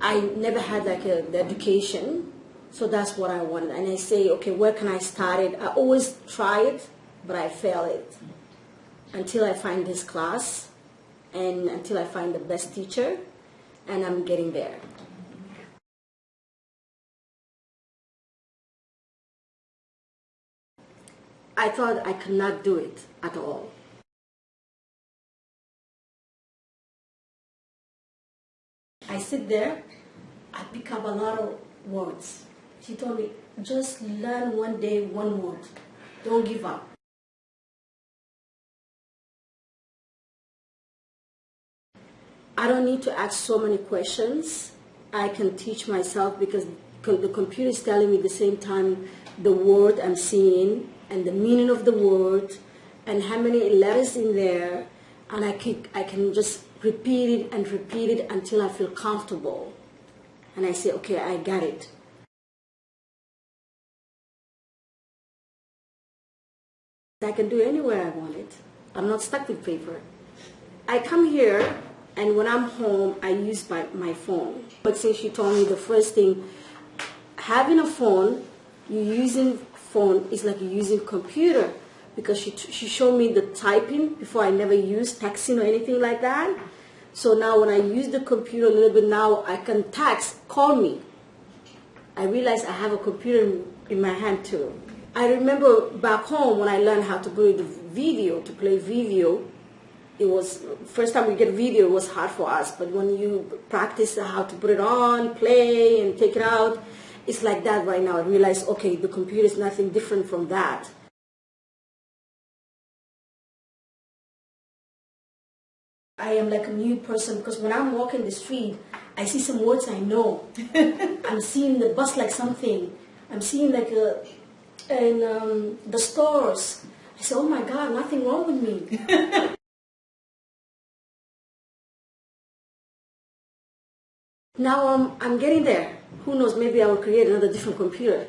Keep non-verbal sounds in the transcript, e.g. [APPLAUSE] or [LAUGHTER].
I never had like a, the education, so that's what I wanted. And I say, okay, where can I start it? I always try it, but I fail it until I find this class and until I find the best teacher, and I'm getting there. I thought I could not do it at all. I sit there, I pick up a lot of words. She told me, just learn one day one word. Don't give up. I don't need to ask so many questions. I can teach myself because the computer is telling me the same time the word I'm seeing and the meaning of the word and how many letters in there and I can, I can just repeat it and repeat it until I feel comfortable. And I say, okay, I got it. I can do anywhere I want it. I'm not stuck with paper. I come here and when I'm home, I use my, my phone. But since she told me the first thing, having a phone, you using phone is like using computer because she, she showed me the typing before I never used texting or anything like that. So now when I use the computer a little bit now, I can text, call me. I realize I have a computer in, my hand too. I remember back home when I learned how to play the video, to play video, it was first time we get video it was hard for us but when you practice how to put it on play and take it out it's like that right now i realize okay the computer is nothing different from that I am like a new person because when I'm walking the street, I see some words I know. [LAUGHS] I'm seeing the bus like something. I'm seeing like a, in um, the stores. I say, oh my God, nothing wrong with me. [LAUGHS] Now I'm, I'm getting there. Who knows, maybe I will create another different computer.